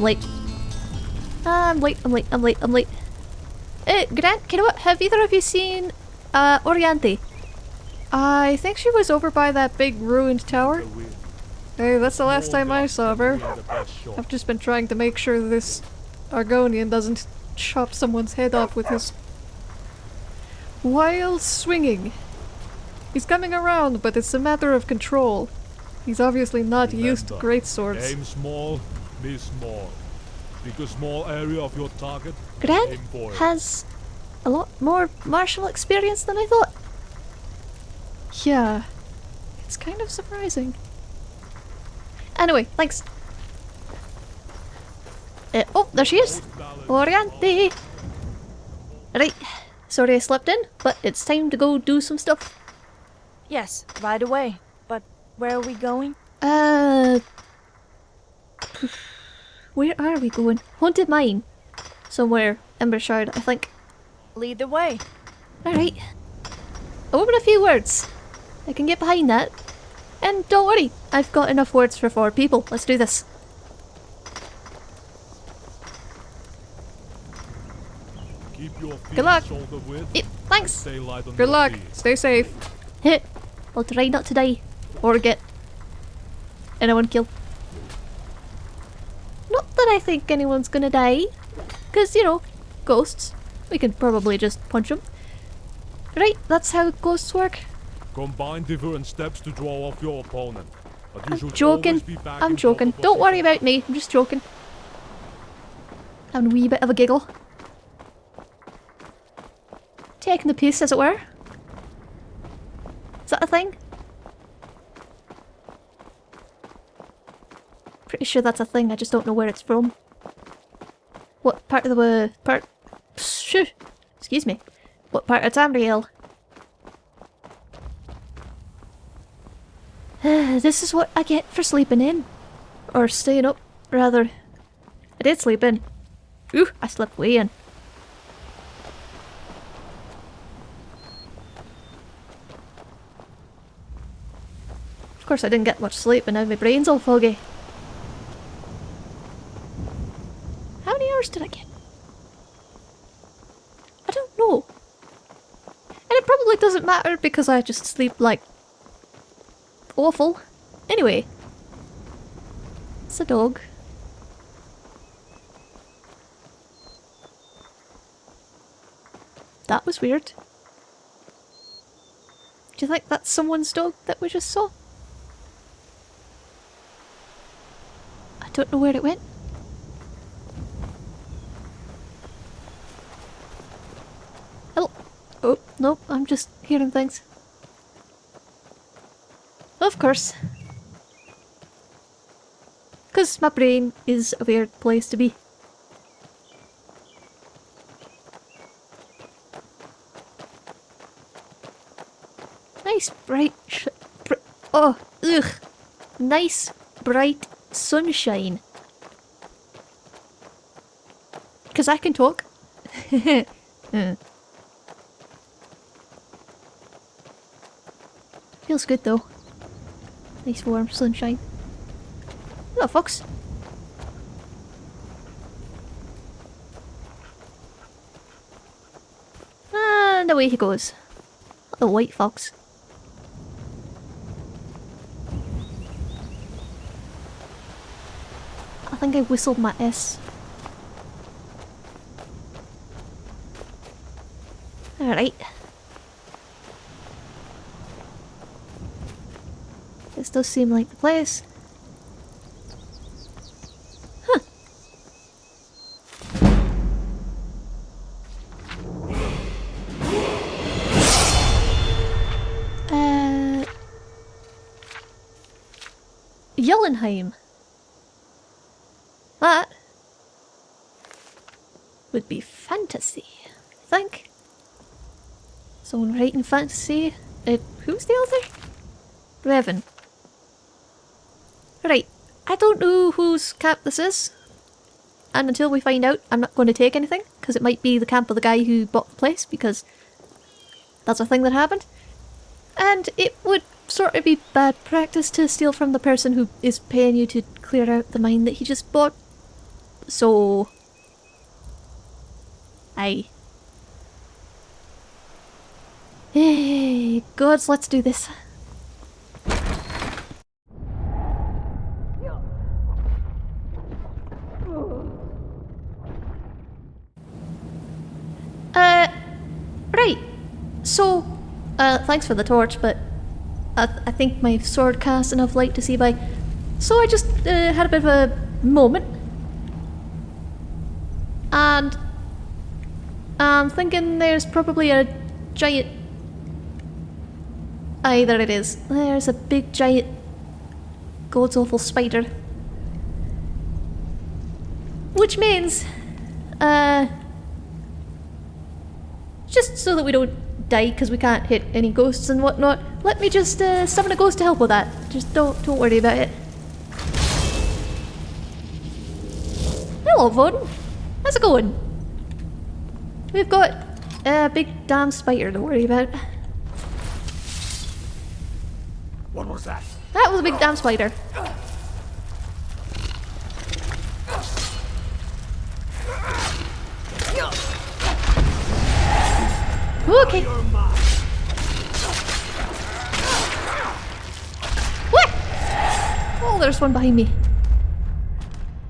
I'm late. I'm late, I'm late, I'm late, I'm late. Uh, Grant, you know what? Have either of you seen uh, Oriente? I think she was over by that big ruined tower. Hey, that's the last time I saw her. I've just been trying to make sure this Argonian doesn't chop someone's head off with his... While swinging. He's coming around, but it's a matter of control. He's obviously not used to great swords. Small, miss small. Pick a small area of your target. Grant aim for it. has a lot more martial experience than I thought. Yeah, it's kind of surprising. Anyway, thanks. Uh, oh, there she is! Oriente! Right, sorry I slept in, but it's time to go do some stuff. Yes, right away. But where are we going? Uh... Where are we going? Haunted Mine. Somewhere, Embershard, I think. Lead the way. Alright. A woman a few words. I can get behind that. And don't worry, I've got enough words for four people. Let's do this. Keep your feet Good luck. shoulder width. Yep, thanks. Stay light on Good luck. feet. Stay safe. Hit. I'll try not to die. Or get anyone killed. Not that I think anyone's gonna die. Because, you know, ghosts. We can probably just punch them. Right, that's how ghosts work. Combine different steps to draw off your opponent. But you I'm joking. always be back I'm joking. Don't worry about me. I'm just joking. Having a wee bit of a giggle. Taking the piss, as it were. Is that a thing? Pretty sure that's a thing, I just don't know where it's from. What part of the part? Shoo! Excuse me. What part of Tamriel? this is what I get for sleeping in. Or staying up, rather. I did sleep in. Ooh, I slept way in. Of course I didn't get much sleep and now my brain's all foggy. Did I get? I don't know. And it probably doesn't matter because I just sleep like awful. Anyway. It's a dog. That was weird. Do you think that's someone's dog that we just saw? I don't know where it went. Hello. Oh, nope, I'm just hearing things. Of course. Because my brain is a weird place to be. Nice bright br- Oh, ugh. Nice bright sunshine. Because I can talk. Hmm. Feels good though. Nice warm sunshine. Hello, fox. And away he goes. The white fox. I think I whistled my S. Alright. Does seem like the place. Huh. Uh... That would be fantasy, I think. Someone writing fantasy. Uh, who's the author? Revan. I don't know whose camp this is. And until we find out, I'm not going to take anything, because it might be the camp of the guy who bought the place, because that's a thing that happened. And it would sort of be bad practice to steal from the person who is paying you to clear out the mine that he just bought. so... Aye. Hey, gods, let's do this. Uh, right. So, uh, thanks for the torch, but I, th I think my sword casts enough light to see by. So I just uh, had a bit of a moment. And I'm thinking there's probably a giant. Aye, there it is. There's a big giant God's awful spider. Which means, uh, just so that we don't die because we can't hit any ghosts and whatnot, let me just uh, summon a ghost to help with that. Just don't don't worry about it. Hello, Vaughn. How's it going? We've got a big damn spider to worry about. What was that? That was a big damn spider. Okay. What? Oh, there's one behind me.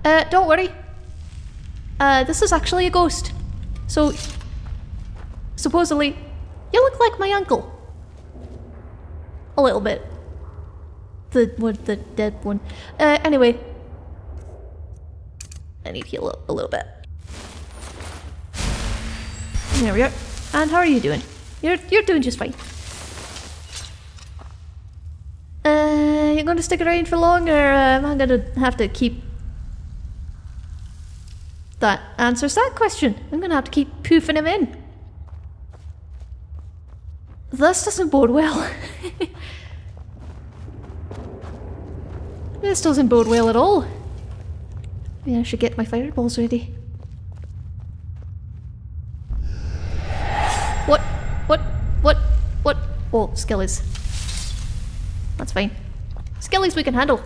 Uh, don't worry. Uh, this is actually a ghost. So, supposedly, you look like my uncle. A little bit. The one, the dead one. Uh, anyway. I need to heal up a little bit. There we are. And how are you doing? You're you're doing just fine. You gonna stick around for long, or um, I'm gonna have to keep. That answers that question. I'm gonna have to keep poofing him in. This doesn't bode well. this doesn't bode well at all. Maybe I should get my fireballs ready. What? What? What? What? Oh, skill is. That's fine. Skellies we can handle.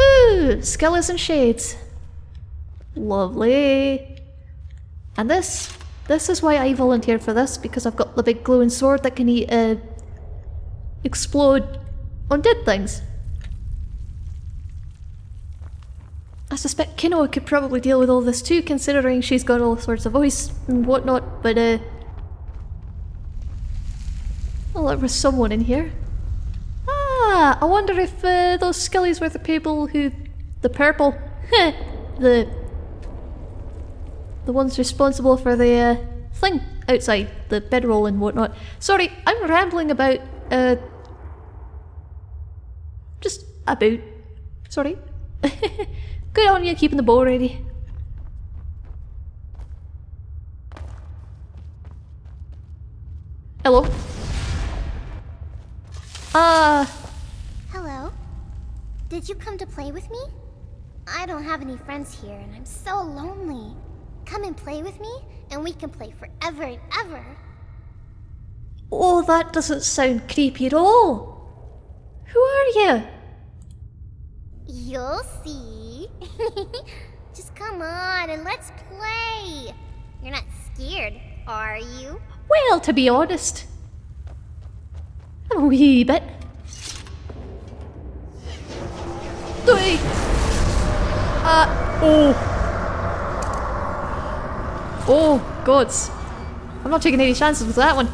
Ooh, skellies and shades. Lovely. And this, this is why I volunteered for this, because I've got the big glowing sword that can eat, uh, explode on dead things. I suspect Kinoa could probably deal with all this too, considering she's got all sorts of voice and whatnot, but uh... Well, there was someone in here. Ah, I wonder if uh, those skellies were the people who... The purple... the the ones responsible for the uh, thing outside, the bedroll and whatnot. Sorry, I'm rambling about, uh, just about. Sorry. Good on you keeping the bow ready. Hello. Uh, Hello. Did you come to play with me? I don't have any friends here and I'm so lonely. Come and play with me and we can play forever and ever. oh, that doesn't sound creepy at all. Who are you? You'll see. Just come on and let's play. You're not scared, are you? Well, to be honest, I'm a wee bit. Oi. Uh, oh. Oh, gods. I'm not taking any chances with that one.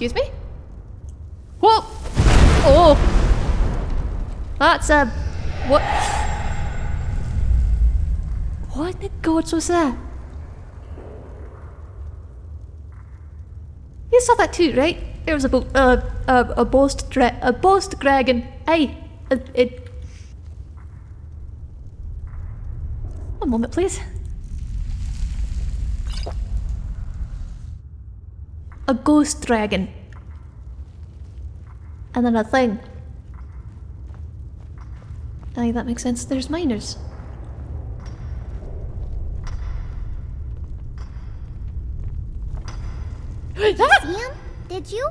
Excuse me? Whoa! Oh! That's a... What? What the gods was that? You saw that too, right? There was a bo- uh, a a boast a boast dragon. Aye, it. One moment, please. A ghost dragon. And then a thing. Aye, that makes sense. There's miners. Him? Did you?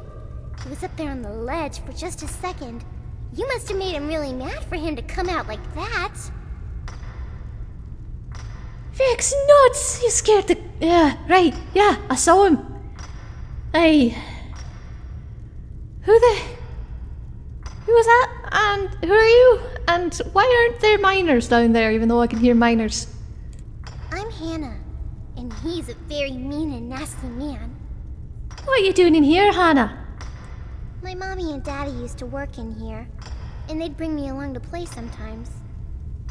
He was up there on the ledge for just a second. You must have made him really mad for him to come out like that. Vix nuts! You scared the. Yeah, right. Yeah, I saw him. Hey. Who the. Who was that? And who are you? And why aren't there miners down there, even though I can hear miners? I'm Hannah, and he's a very mean and nasty man. What are you doing in here, Hannah? My mommy and daddy used to work in here, and they'd bring me along to play sometimes.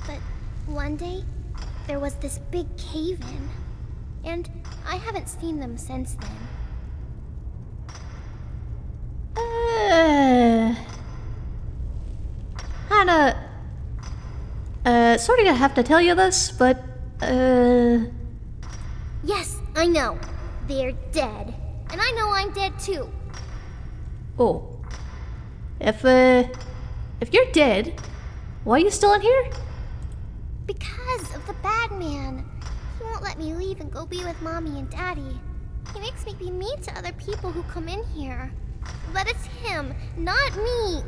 But one day, there was this big cave in, and I haven't seen them since then. Uh. Hannah. Uh, sorry to have to tell you this, but. Uh. Yes, I know. They're dead. And I know I'm dead too. Oh. If, uh. If you're dead, why are you still in here? Because of the bad man. He won't let me leave and go be with mommy and daddy. He makes me be mean to other people who come in here. But it's him, not me.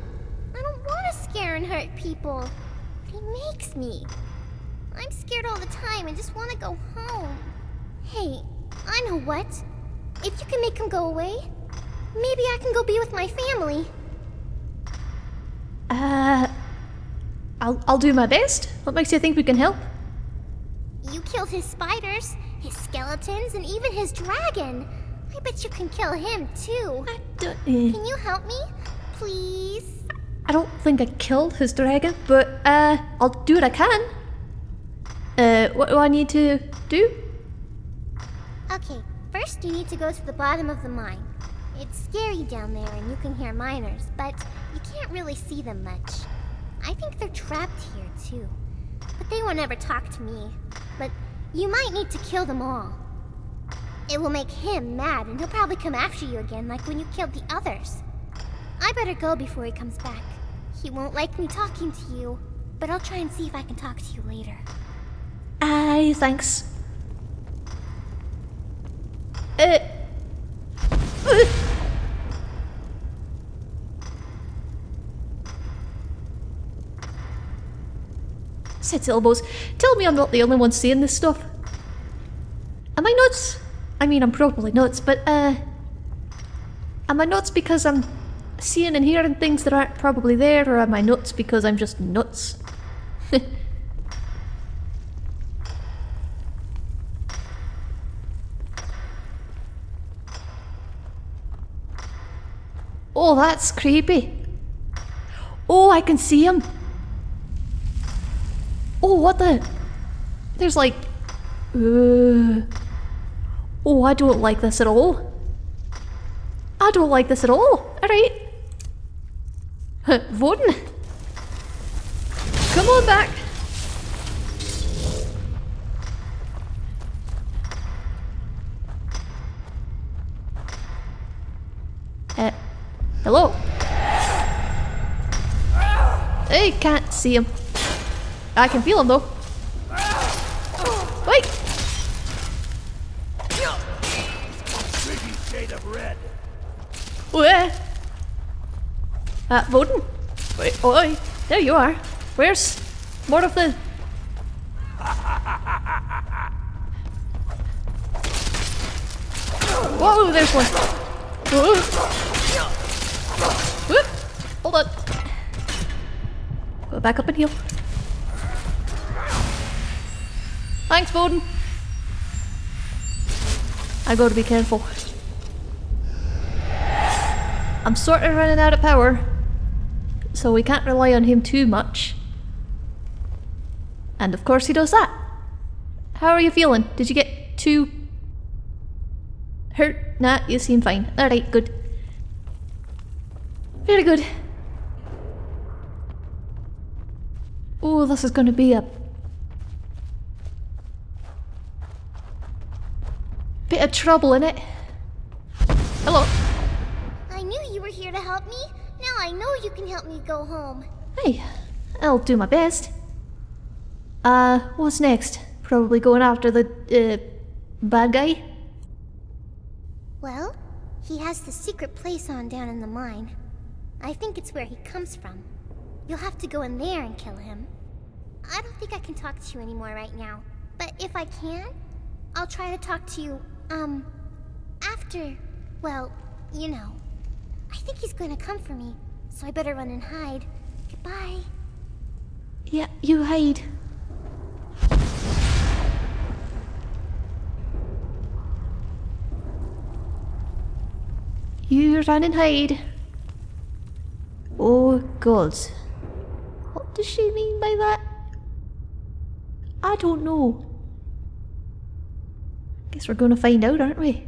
I don't want to scare and hurt people. But he makes me. I'm scared all the time and just want to go home. Hey, I know what. If you can make him go away, maybe I can go be with my family. Uh. I'll, I'll do my best. What makes you think we can help? You killed his spiders, his skeletons, and even his dragon. I bet you can kill him too. I don't. uh, Can you help me? Please? I don't think I killed his dragon, but uh, I'll do what I can. Uh, what do I need to do? Okay, first you need to go to the bottom of the mine. It's scary down there and you can hear miners, but you can't really see them much. I think they're trapped here too. But they won't ever talk to me. But you might need to kill them all. It will make him mad and he'll probably come after you again like when you killed the others. I better go before he comes back. He won't like me talking to you, but I'll try and see if I can talk to you later. Aye, thanks. Uh. uh. Set elbows. Tell me I'm not the only one saying this stuff. Am I nuts? I mean, I'm probably nuts, but, uh... Am I nuts because I'm seeing and hearing things that aren't probably there, or am I nuts because I'm just nuts? Oh, that's creepy. Oh, I can see him. Oh, what the? There's like... Uh, oh, I don't like this at all. I don't like this at all. Alright. Voden. Come on back. Uh, hello? I can't see him. I can feel him though. Wait! Creepy shade of red. Where? Uh, Voden? Wait, oi, there you are. Where's more of the... Whoa, there's one. Whoa. Whoop. Hold on. Go back up and heal. Thanks, Voden. I gotta be careful. I'm sort of running out of power, so we can't rely on him too much. And of course he does that. How are you feeling? Did you get too hurt? Nah, you seem fine. Alright, good. Very good. Oh, this is gonna be a bit of trouble in it. Hello. I knew you were here to help me. Now I know you can help me go home. Hey, I'll do my best. Uh, what's next? Probably going after the, uh, bad guy? Well, he has the secret place on down in the mine. I think it's where he comes from. You'll have to go in there and kill him. I don't think I can talk to you anymore right now. But if I can, I'll try to talk to you, um, after, well, you know. I think he's going to come for me, so I better run and hide. Goodbye. Yeah, you hide. You run and hide. Oh god. What does she mean by that? I don't know. Guess we're gonna find out, aren't we?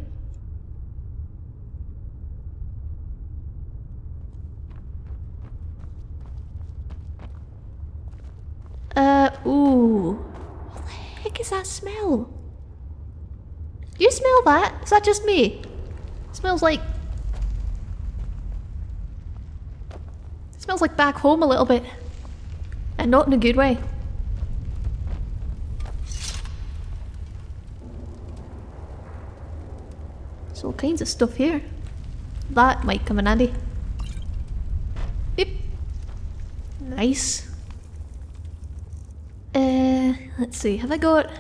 Uh, ooh. What the heck is that smell? Do you smell that? Is that just me? smells like... smells like back home a little bit. And not in a good way. There's all kinds of stuff here. That might come in handy. Beep. Nice. Uh, let's see, have I got...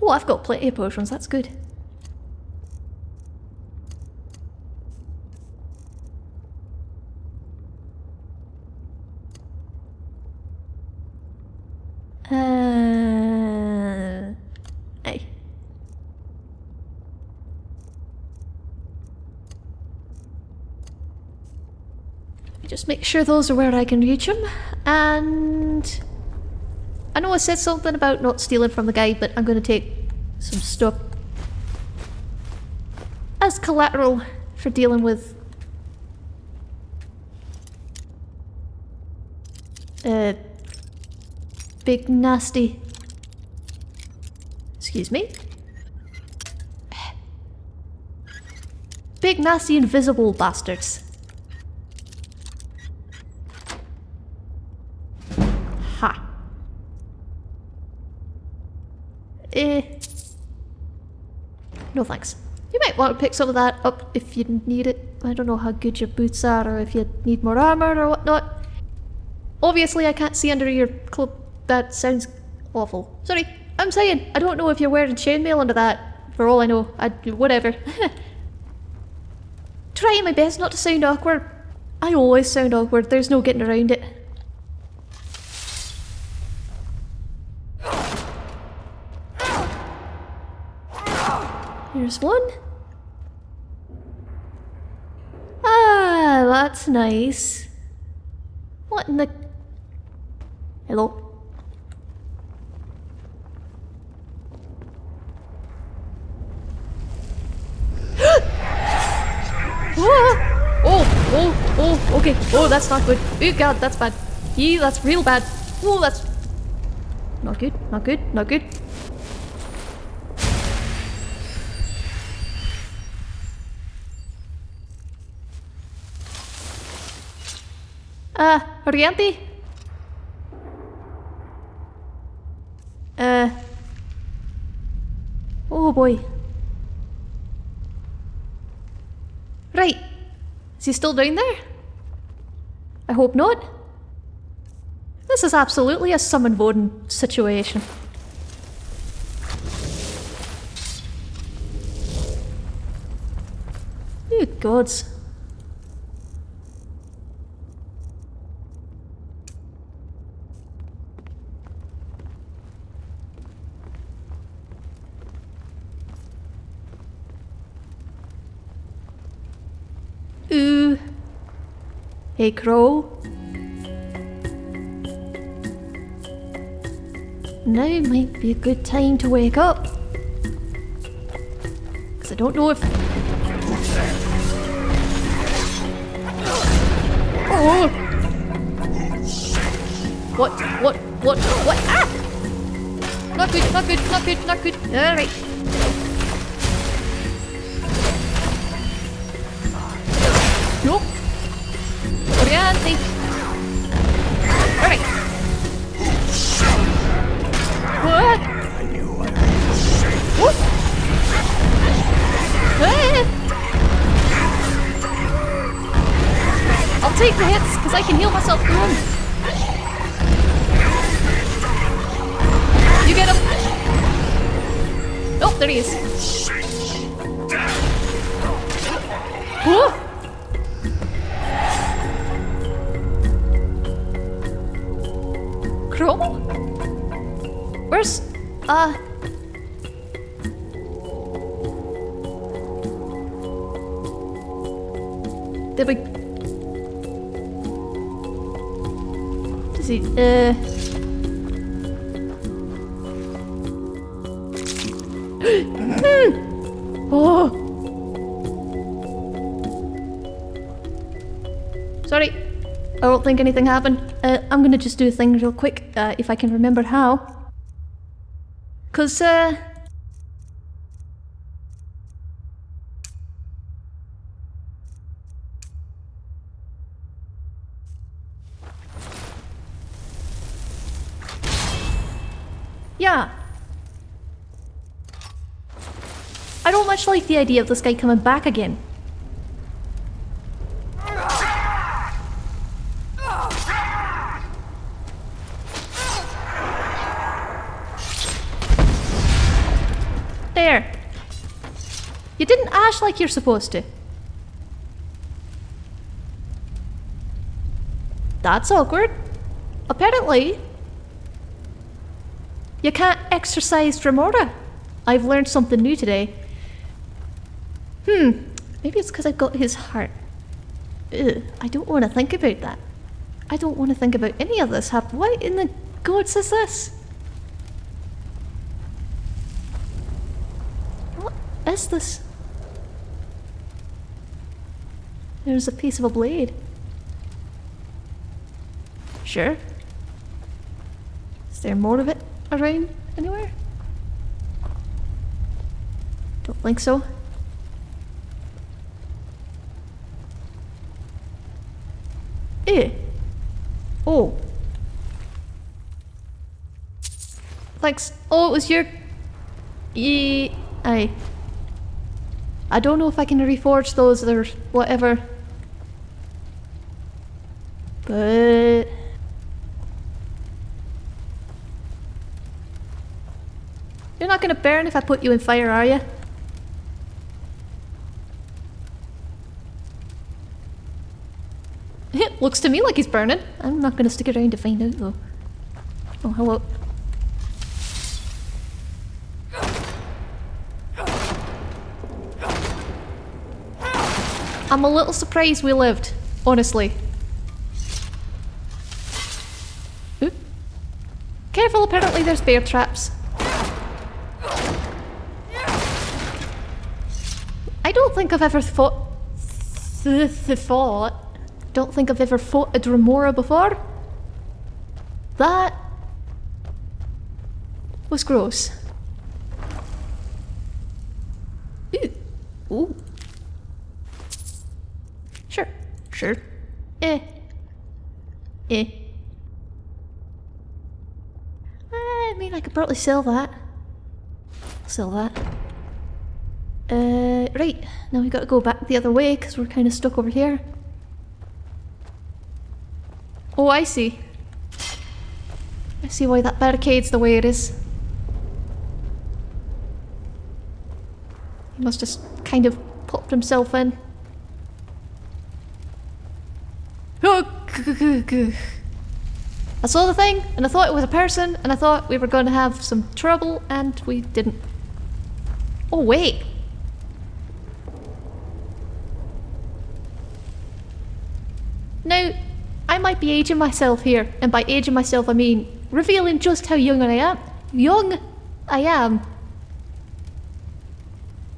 Oh, I've got plenty of potions, that's good. Uh... Hey. Just make sure those are where I can reach them, and... I know I said something about not stealing from the guy, but I'm going to take some stuff as collateral for dealing with uh big nasty excuse me big nasty invisible bastards ha eh no thanks you might want to pick some of that up if you need it I don't know how good your boots are or if you need more armor or whatnot Obviously, I can't see under your cloak. That sounds awful. Sorry, I'm saying, I don't know if you're wearing chainmail under that. For all I know, I whatever. Trying my best not to sound awkward. I always sound awkward, there's no getting around it. Here's one. Ah, that's nice. What in the... Hello? Oh, oh, oh, okay. Oh, that's not good. Oh god, that's bad. Yeah, that's real bad. Oh, that's... Not good, not good, not good. Uh? Uh... Oh boy. Right. Is he still down there? I hope not. This is absolutely a summon Voden situation. Good gods. Ooh. Hey, Crow. Now might be a good time to wake up. Because I don't know if... Oh! What? What? What? What? Ah! Not good, not good, not good, not good. Alright. Did we... Does he... Uh... Oh! Sorry. I don't think anything happened. Uh, I'm gonna just do a thing real quick, uh, if I can remember how. Cause, uh... Yeah. I don't much like the idea of this guy coming back again. There. You didn't ash like you're supposed to. That's awkward. Apparently, you can't exercise Dremora. I've learned something new today. Hmm, maybe it's because I've got his heart. Ugh, I don't want to think about that. I don't want to think about any of this. Hap- what in the gods is this? What is this? There's a piece of a blade. Sure. Is there more of it around anywhere? Don't think so. Eh. Oh. Thanks. Oh, it was your... Ye... Aye. I don't know if I can reforge those or whatever. But... You're not gonna burn if I put you in fire, are you? It looks to me like he's burning. I'm not gonna stick around to find out though. Oh, hello. I'm a little surprised we lived, honestly. Ooh. Careful, apparently there's bear traps. I don't think I've ever fought... Th th fought... Don't think I've ever fought a Dremora before. That... was gross. Ooh. Ooh. Sure. Sure. Eh. Eh. I mean, I could probably sell that. Sell that. Uh, right. Now we gotta go back the other way because we're kind of stuck over here. Oh, I see. I see why that barricade's the way it is. He must just kind of popped himself in. I saw the thing, and I thought it was a person, and I thought we were going to have some trouble, and we didn't. Oh, wait. Now, I might be aging myself here, and by aging myself I mean revealing just how young I am. Young I am.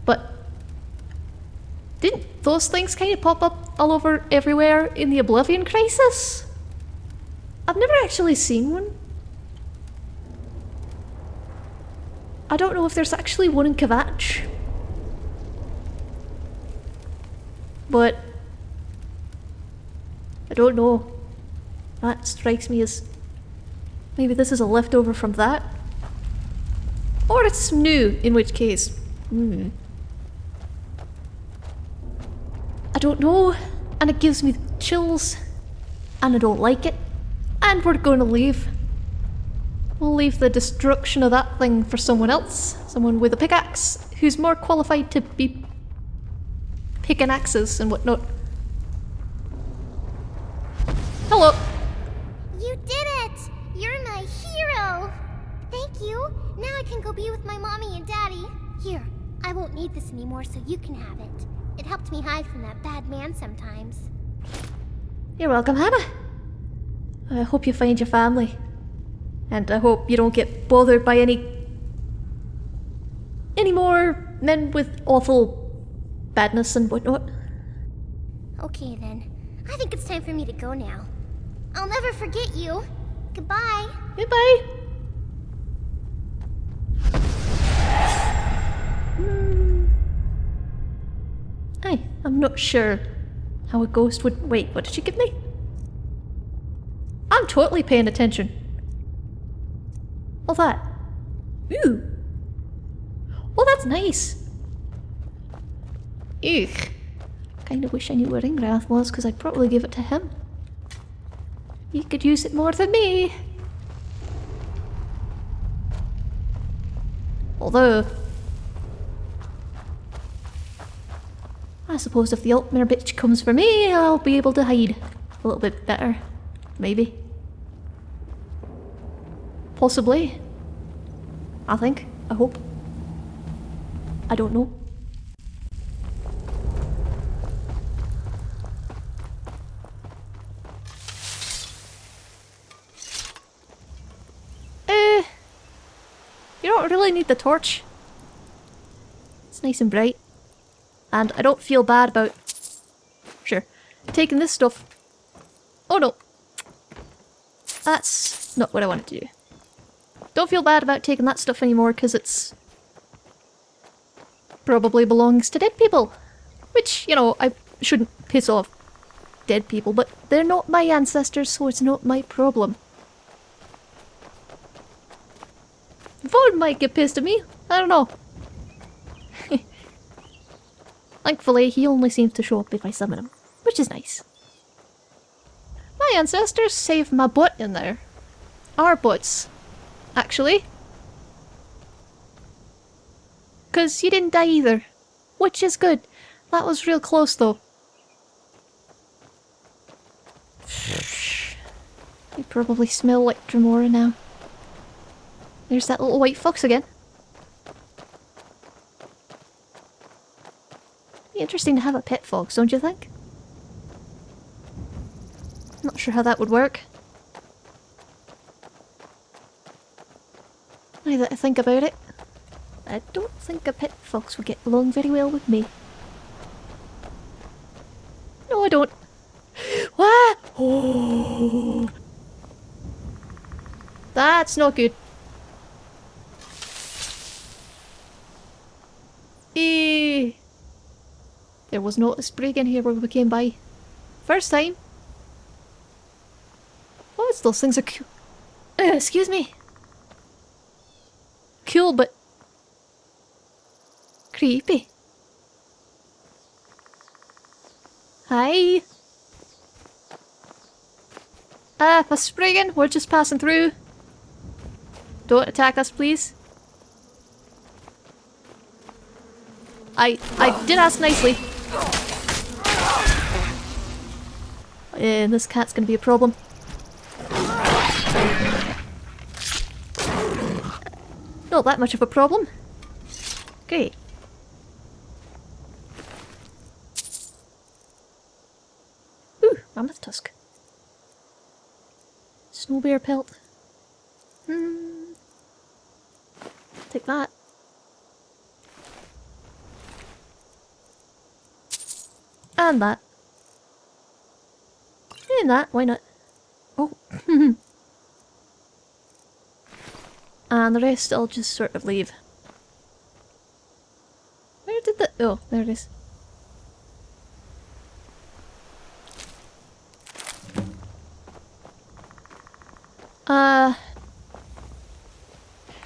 But didn't those things kind of pop up all over everywhere in the Oblivion Crisis? I've never actually seen one. I don't know if there's actually one in Kvatch. But I don't know. That strikes me as maybe this is a leftover from that. Or it's new, in which case. Hmm. I don't know, and it gives me chills and I don't like it. And we're going to leave. We'll leave the destruction of that thing for someone else. Someone with a pickaxe who's more qualified to be picking axes and whatnot. Hello. You did it! You're my hero! Thank you! Now I can go be with my mommy and daddy. Here, I won't need this anymore so you can have it. It helped me hide from that bad man sometimes. You're welcome, Hannah. I hope you find your family. And I hope you don't get bothered by any... any more men with awful badness and whatnot. Okay then. I think it's time for me to go now. I'll never forget you. Goodbye. Goodbye. Aye, I'm not sure how a ghost would. Wait, what did she give me? I'm totally paying attention. What's that? Ooh. Oh, that's nice. Ugh. Kinda wish I knew where Ringrath was, because I'd probably give it to him. He could use it more than me. Although... I suppose if the Altmer bitch comes for me, I'll be able to hide a little bit better. Maybe. Possibly. I think. I hope. I don't know. Eh. You the torch. It's nice and bright. And I don't feel bad about... Sure. Taking this stuff. Oh no. That's not what I wanted to do. Don't feel bad about taking that stuff anymore because it's... Probably belongs to dead people. Which, you know, I shouldn't piss off dead people, but they're not my ancestors, so it's not my problem. Vaughn might get pissed at me. I don't know. Thankfully, he only seems to show up if I summon him, which is nice. My ancestors saved my butt in there. Our butts, actually. Because you didn't die either, which is good. That was real close though. You probably smell like Dremora now. There's that little white fox again. Be interesting to have a pet fox, don't you think? Not sure how that would work. Now that I think about it, I don't think a pet fox would get along very well with me. No, I don't. What? Oh. That's not good. Eh. There was not a sprig in here when we came by. First time. Oh, those things are cool. Uh, excuse me. Cool, but creepy. Hi. Uh, a Spriggan, we're just passing through. Don't attack us, please. I I did ask nicely. And this cat's gonna be a problem. Not that much of a problem. Great. Ooh, mammoth tusk. Snow bear pelt. Hmm. Take that. And that. That, why not? Oh. and the rest I'll just sort of leave. Where did the- oh, there it is. Uh...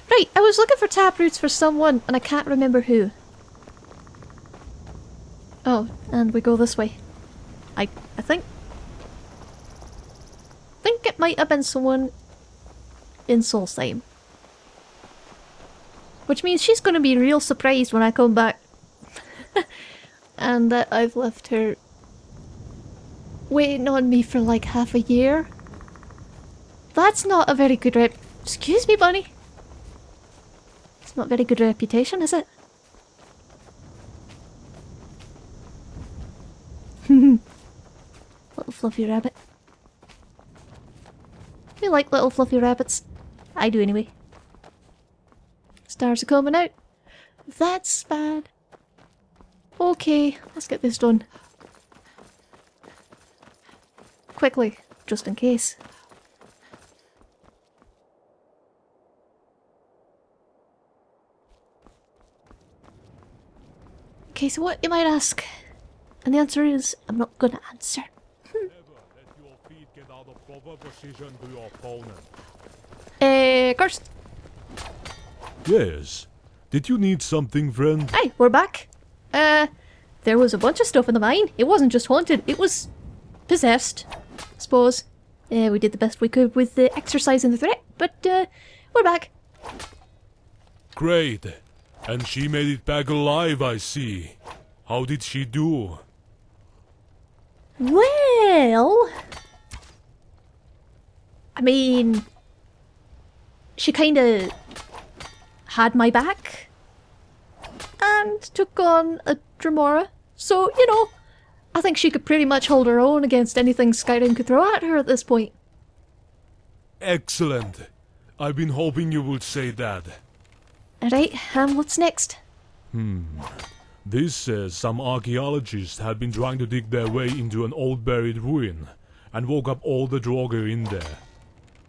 Right, I was looking for tap roots for someone and I can't remember who. Oh, and we go this way. I I think. it might have been someone in Solstheim. Which means she's gonna be real surprised when I come back. and that I've left her waiting on me for like half a year. That's not a very good rep- Excuse me, bunny. It's not very good reputation, is it? little fluffy rabbit. Like little fluffy rabbits. I do anyway. Stars are coming out. That's bad. Okay, let's get this done. Quickly, just in case. Okay, so what you might ask? And the answer is, I'm not gonna answer. Never let your feet get out of proper position to your opponent. Eh, Karst. Yes. Did you need something, friend? Hi, we're back. Uh, there was a bunch of stuff in the mine. It wasn't just haunted, it was possessed, I suppose. Uh, we did the best we could with the exercise and the threat, but uh, we're back. Great. And she made it back alive, I see. How did she do? Well, I mean, she kind of had my back and took on a Dremora. So, you know, I think she could pretty much hold her own against anything Skyrim could throw at her at this point. Excellent. I've been hoping you would say that. Alright, and what's next? Hmm. This says some archaeologists had been trying to dig their way into an old buried ruin and woke up all the Draugr in there.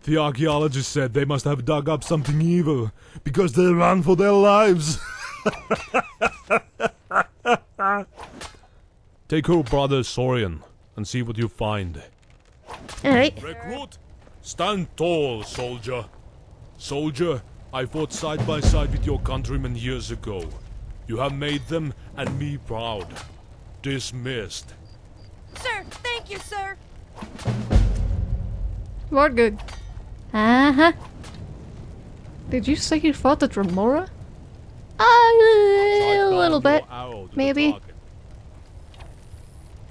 The archaeologists said they must have dug up something evil because they ran for their lives. Take her brother Sorian and see what you find. Alright, Recruit, stand tall, soldier. Soldier, I fought side by side with your countrymen years ago. You have made them and me proud. Dismissed. Sir, thank you, sir. we're good. Uh-huh. Did you say you fought the Dremora? Uh, a little bit. maybe.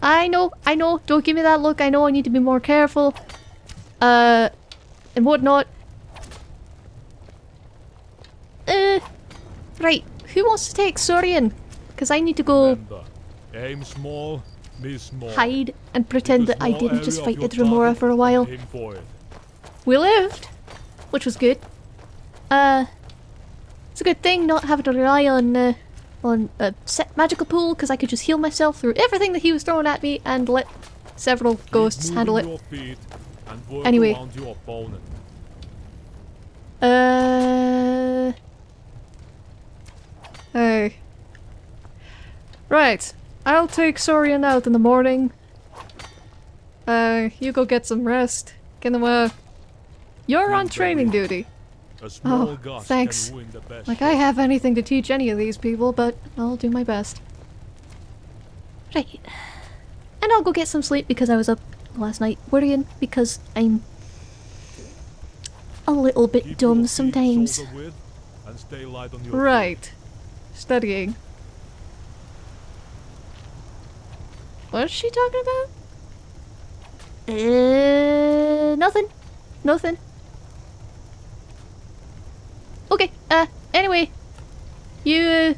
I know, I know. Don't give me that look. I know I need to be more careful. Uh, and whatnot. Uh, right. Who wants to take Sorian? Because I need to go Remember, aim small, miss small. hide and pretend that I didn't just fight your the Dremora for a while. and Aim for it. We lived, which was good. Uh, it's a good thing not having to rely on uh, on a set magical pool because I could just heal myself through everything that he was throwing at me and let several ghosts handle it. Your feet and work Anyway. around your opponent. Uh. Hey. Right. I'll take Sorian out in the morning. Uh, you go get some rest. Uh, you're on training duty. Oh, thanks. can ruin the best Like. I have anything to teach any of these people, but I'll do my best. Right. And I'll go get some sleep because I was up last night worrying because I'm a little bit Keep dumb sometimes. shoulder and stay light on your feet. Right. Studying. What is she talking about? Uh, nothing. Nothing. Okay, uh, anyway. You, uh,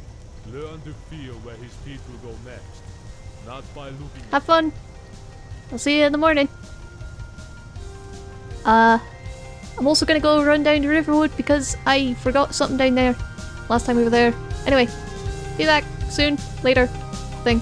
Learn to feel where his feet will go next. Not by looking have fun. I'll see you in the morning. Uh, I'm also gonna go run down to Riverwood because I forgot something down there last time we were there. Anyway, be back soon, later, thing.